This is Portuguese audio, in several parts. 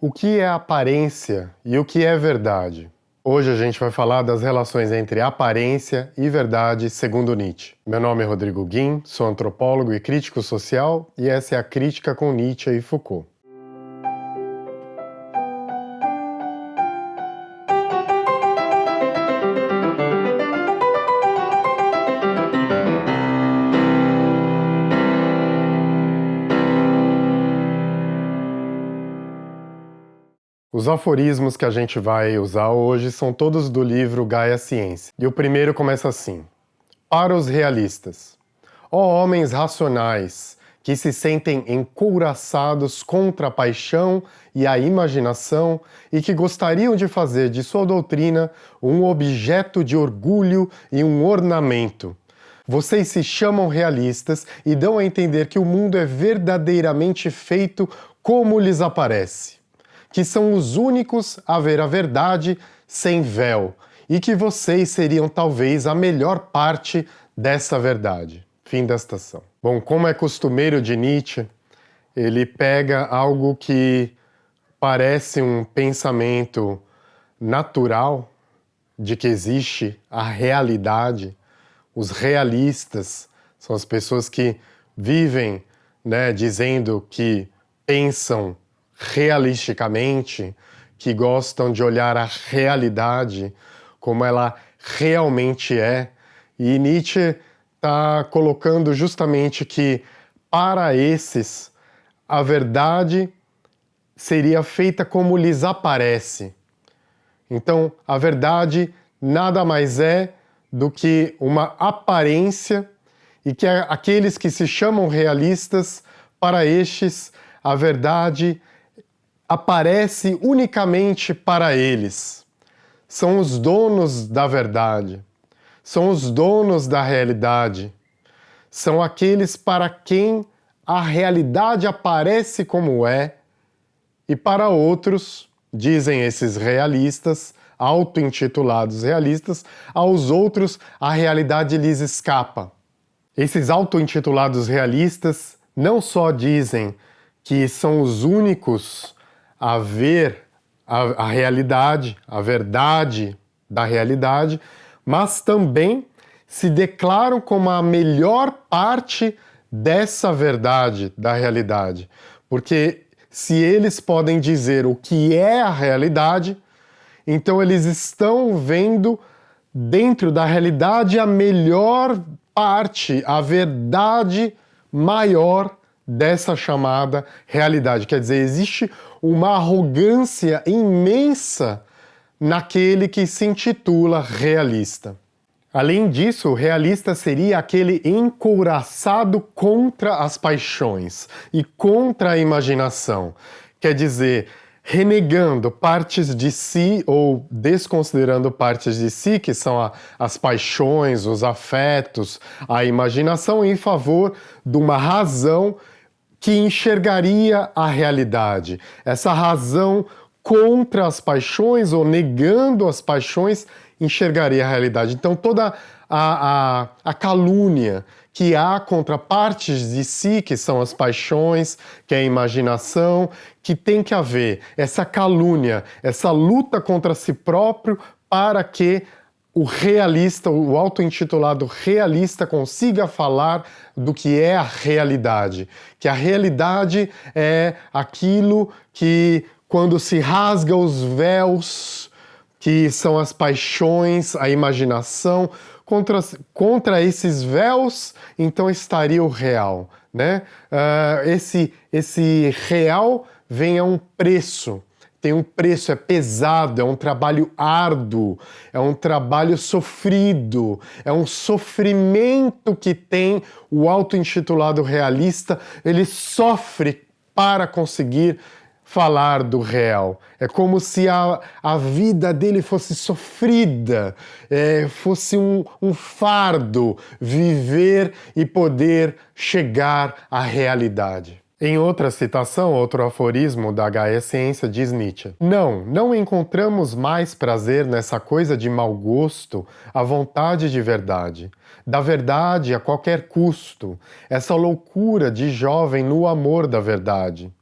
O que é aparência e o que é verdade? Hoje a gente vai falar das relações entre aparência e verdade segundo Nietzsche. Meu nome é Rodrigo Guim, sou antropólogo e crítico social e essa é a Crítica com Nietzsche e Foucault. Os aforismos que a gente vai usar hoje são todos do livro Gaia Ciência. E o primeiro começa assim. Para os realistas. Ó homens racionais, que se sentem encouraçados contra a paixão e a imaginação e que gostariam de fazer de sua doutrina um objeto de orgulho e um ornamento. Vocês se chamam realistas e dão a entender que o mundo é verdadeiramente feito como lhes aparece que são os únicos a ver a verdade sem véu e que vocês seriam talvez a melhor parte dessa verdade. Fim da estação. Bom, como é costumeiro de Nietzsche, ele pega algo que parece um pensamento natural de que existe a realidade. Os realistas são as pessoas que vivem né, dizendo que pensam realisticamente, que gostam de olhar a realidade como ela realmente é. E Nietzsche está colocando justamente que, para esses, a verdade seria feita como lhes aparece. Então, a verdade nada mais é do que uma aparência e que aqueles que se chamam realistas, para estes, a verdade aparece unicamente para eles. São os donos da verdade, são os donos da realidade, são aqueles para quem a realidade aparece como é, e para outros, dizem esses realistas, auto-intitulados realistas, aos outros a realidade lhes escapa. Esses auto-intitulados realistas não só dizem que são os únicos a ver a, a realidade, a verdade da realidade, mas também se declaram como a melhor parte dessa verdade da realidade. Porque se eles podem dizer o que é a realidade, então eles estão vendo dentro da realidade a melhor parte, a verdade maior dessa chamada realidade. Quer dizer, existe uma arrogância imensa naquele que se intitula realista. Além disso, realista seria aquele encouraçado contra as paixões e contra a imaginação. Quer dizer, renegando partes de si ou desconsiderando partes de si, que são a, as paixões, os afetos, a imaginação, em favor de uma razão que enxergaria a realidade. Essa razão contra as paixões ou negando as paixões enxergaria a realidade. Então toda a, a, a calúnia que há contra partes de si, que são as paixões, que é a imaginação, que tem que haver essa calúnia, essa luta contra si próprio para que o realista, o auto-intitulado realista consiga falar do que é a realidade. Que a realidade é aquilo que, quando se rasga os véus, que são as paixões, a imaginação, contra, contra esses véus, então estaria o real. Né? Uh, esse, esse real vem a um preço, tem um preço, é pesado, é um trabalho árduo, é um trabalho sofrido, é um sofrimento que tem o auto-intitulado realista, ele sofre para conseguir falar do real. É como se a, a vida dele fosse sofrida, é, fosse um, um fardo viver e poder chegar à realidade. Em outra citação, outro aforismo da Gaia Ciência diz Nietzsche Não, não encontramos mais prazer nessa coisa de mau gosto, a vontade de verdade, da verdade a qualquer custo, essa loucura de jovem no amor da verdade.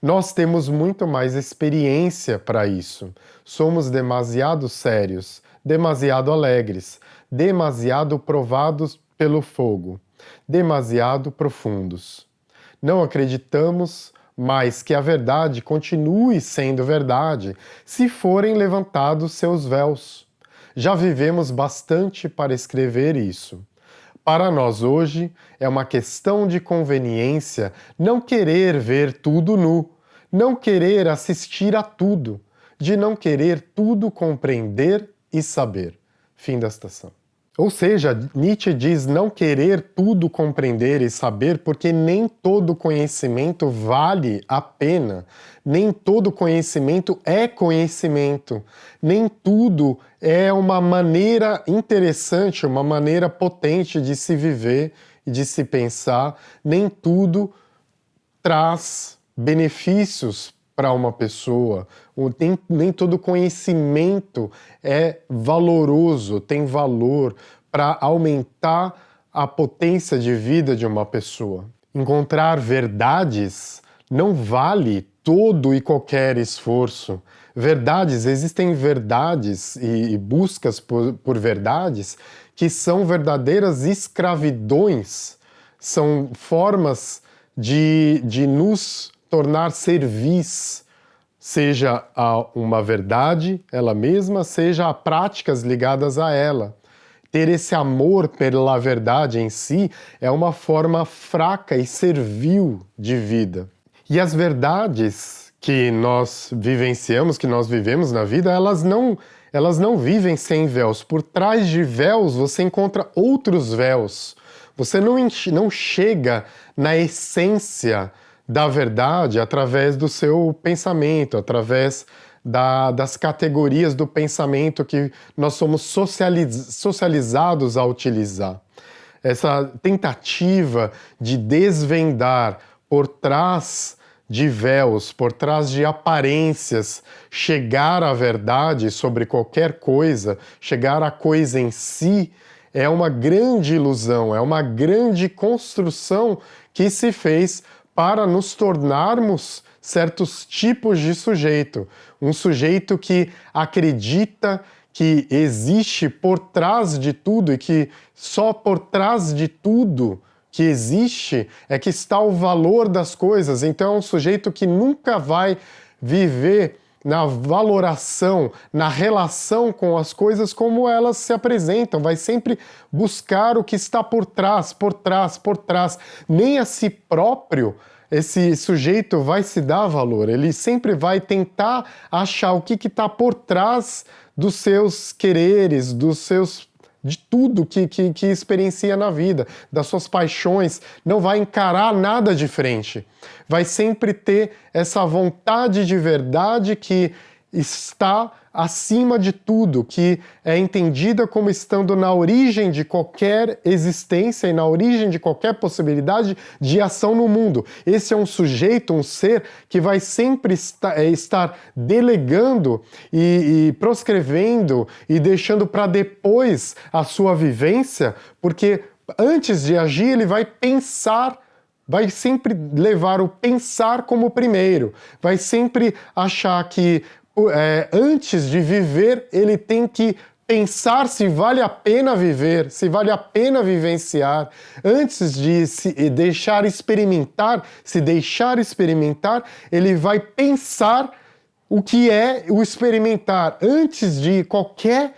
Nós temos muito mais experiência para isso. Somos demasiado sérios, demasiado alegres, demasiado provados pelo fogo, demasiado profundos. Não acreditamos mais que a verdade continue sendo verdade se forem levantados seus véus. Já vivemos bastante para escrever isso. Para nós hoje é uma questão de conveniência não querer ver tudo nu, não querer assistir a tudo, de não querer tudo compreender e saber. Fim da estação. Ou seja, Nietzsche diz não querer tudo compreender e saber porque nem todo conhecimento vale a pena, nem todo conhecimento é conhecimento, nem tudo é uma maneira interessante, uma maneira potente de se viver e de se pensar, nem tudo traz benefícios para uma pessoa, nem, nem todo conhecimento é valoroso, tem valor para aumentar a potência de vida de uma pessoa. Encontrar verdades não vale todo e qualquer esforço. Verdades, existem verdades e, e buscas por, por verdades que são verdadeiras escravidões, são formas de, de nos tornar servis, seja a uma verdade ela mesma, seja a práticas ligadas a ela. Ter esse amor pela verdade em si é uma forma fraca e servil de vida. E as verdades que nós vivenciamos, que nós vivemos na vida, elas não, elas não vivem sem véus. Por trás de véus você encontra outros véus. Você não, não chega na essência da verdade através do seu pensamento, através da, das categorias do pensamento que nós somos socializ, socializados a utilizar. Essa tentativa de desvendar por trás de véus, por trás de aparências, chegar à verdade sobre qualquer coisa, chegar à coisa em si, é uma grande ilusão, é uma grande construção que se fez para nos tornarmos certos tipos de sujeito. Um sujeito que acredita que existe por trás de tudo e que só por trás de tudo que existe é que está o valor das coisas. Então é um sujeito que nunca vai viver na valoração, na relação com as coisas como elas se apresentam, vai sempre buscar o que está por trás, por trás, por trás. Nem a si próprio esse sujeito vai se dar valor, ele sempre vai tentar achar o que está por trás dos seus quereres, dos seus de tudo que, que, que, experiencia na vida, das suas paixões, não vai encarar nada diferente. Vai sempre ter essa vontade de verdade que está acima de tudo, que é entendida como estando na origem de qualquer existência e na origem de qualquer possibilidade de ação no mundo. Esse é um sujeito, um ser, que vai sempre é, estar delegando e, e proscrevendo e deixando para depois a sua vivência, porque antes de agir ele vai pensar vai sempre levar o pensar como primeiro, vai sempre achar que é, antes de viver, ele tem que pensar se vale a pena viver, se vale a pena vivenciar, antes de se deixar experimentar, se deixar experimentar, ele vai pensar o que é o experimentar. Antes de qualquer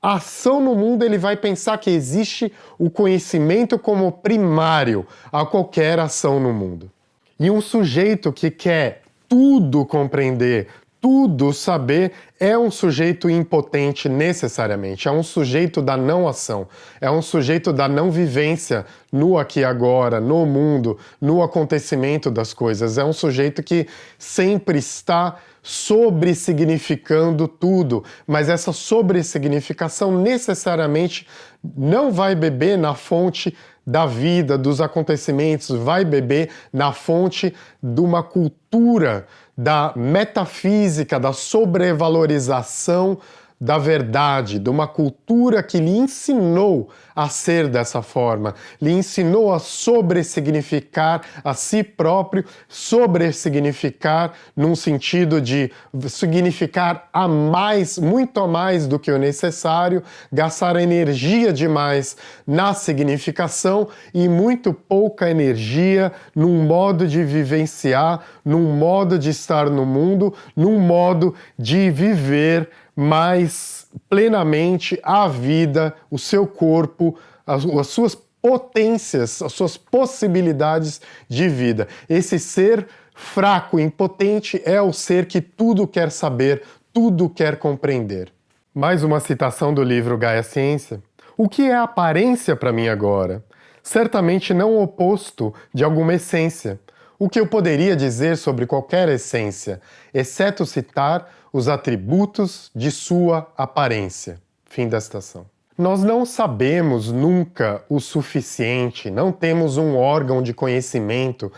ação no mundo, ele vai pensar que existe o conhecimento como primário a qualquer ação no mundo. E um sujeito que quer tudo compreender, tudo saber é um sujeito impotente necessariamente, é um sujeito da não ação, é um sujeito da não vivência no aqui e agora, no mundo, no acontecimento das coisas, é um sujeito que sempre está sobre-significando tudo, mas essa sobre-significação necessariamente não vai beber na fonte da vida, dos acontecimentos, vai beber na fonte de uma cultura da metafísica, da sobrevalorização da verdade, de uma cultura que lhe ensinou a ser dessa forma, lhe ensinou a sobressignificar a si próprio, sobressignificar num sentido de significar a mais, muito a mais do que o necessário, gastar energia demais na significação e muito pouca energia num modo de vivenciar, num modo de estar no mundo, num modo de viver mais plenamente a vida, o seu corpo, as, as suas potências, as suas possibilidades de vida. Esse ser fraco, impotente, é o ser que tudo quer saber, tudo quer compreender. Mais uma citação do livro Gaia Ciência. O que é aparência para mim agora? Certamente não o oposto de alguma essência. O que eu poderia dizer sobre qualquer essência, exceto citar os atributos de sua aparência. Fim da citação. Nós não sabemos nunca o suficiente, não temos um órgão de conhecimento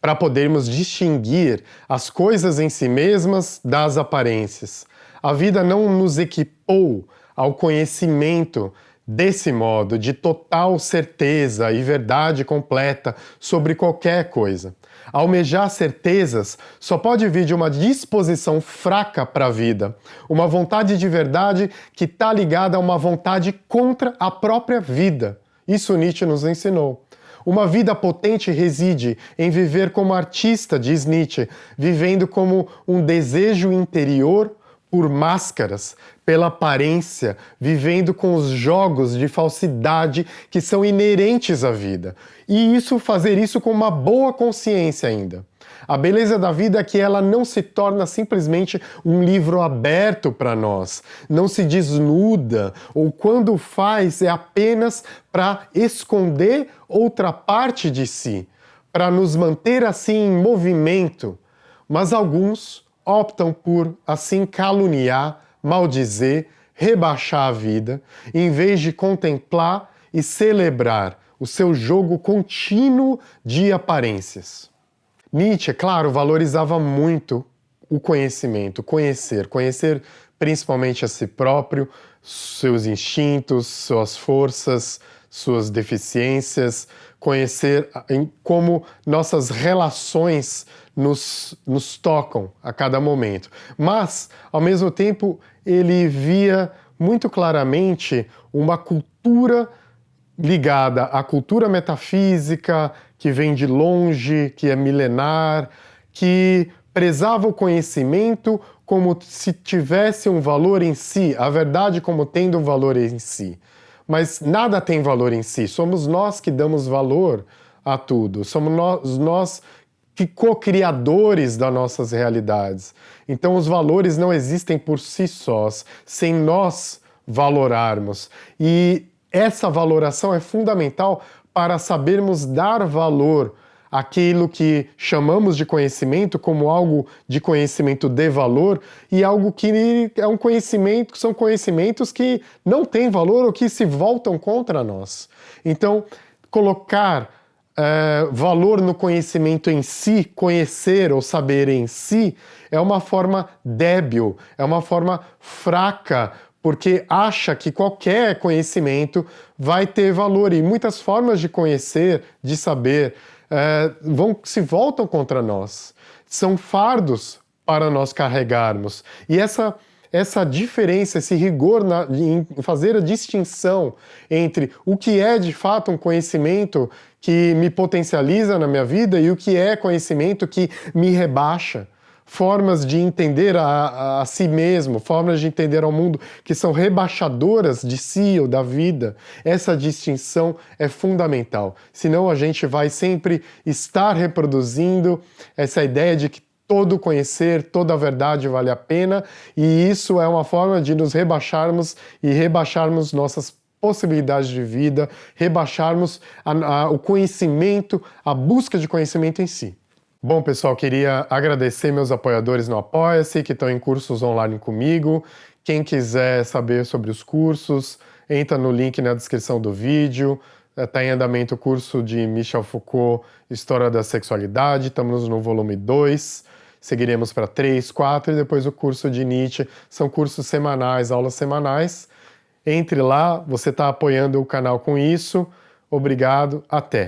para podermos distinguir as coisas em si mesmas das aparências. A vida não nos equipou ao conhecimento desse modo, de total certeza e verdade completa sobre qualquer coisa. Almejar certezas só pode vir de uma disposição fraca para a vida, uma vontade de verdade que está ligada a uma vontade contra a própria vida. Isso Nietzsche nos ensinou. Uma vida potente reside em viver como artista, diz Nietzsche, vivendo como um desejo interior por máscaras, pela aparência, vivendo com os jogos de falsidade que são inerentes à vida. E isso fazer isso com uma boa consciência ainda. A beleza da vida é que ela não se torna simplesmente um livro aberto para nós, não se desnuda, ou quando faz é apenas para esconder outra parte de si, para nos manter assim em movimento. Mas alguns optam por assim caluniar, maldizer, rebaixar a vida, em vez de contemplar e celebrar o seu jogo contínuo de aparências. Nietzsche, claro, valorizava muito o conhecimento, conhecer, conhecer principalmente a si próprio, seus instintos, suas forças, suas deficiências, conhecer como nossas relações nos, nos tocam a cada momento. Mas, ao mesmo tempo, ele via muito claramente uma cultura ligada à cultura metafísica, que vem de longe, que é milenar, que prezava o conhecimento como se tivesse um valor em si, a verdade como tendo um valor em si. Mas nada tem valor em si, somos nós que damos valor a tudo, somos nós, nós que co-criadores das nossas realidades. Então os valores não existem por si sós, sem nós valorarmos. E essa valoração é fundamental para sabermos dar valor àquilo que chamamos de conhecimento como algo de conhecimento de valor e algo que é um conhecimento, são conhecimentos que não têm valor ou que se voltam contra nós. Então, colocar é, valor no conhecimento em si, conhecer ou saber em si, é uma forma débil, é uma forma fraca, porque acha que qualquer conhecimento vai ter valor. E muitas formas de conhecer, de saber, é, vão, se voltam contra nós. São fardos para nós carregarmos. E essa essa diferença, esse rigor na, em fazer a distinção entre o que é de fato um conhecimento que me potencializa na minha vida e o que é conhecimento que me rebaixa. Formas de entender a, a, a, si mesmo, formas de entender ao mundo que são rebaixadoras de si ou da vida. Essa distinção é fundamental. Senão a gente vai sempre estar reproduzindo essa ideia de que todo conhecer, toda verdade vale a pena, e isso é uma forma de nos rebaixarmos e rebaixarmos nossas possibilidades de vida, rebaixarmos a, a, o conhecimento, a busca de conhecimento em si. Bom, pessoal, queria agradecer meus apoiadores no Apoia-se, que estão em cursos online comigo. Quem quiser saber sobre os cursos, entra no link na descrição do vídeo. Está em andamento o curso de Michel Foucault, História da Sexualidade, estamos no volume 2. seguiremos para 3, 4 e depois o curso de Nietzsche. São cursos semanais, aulas semanais. Entre lá, você está apoiando o canal com isso. Obrigado, até!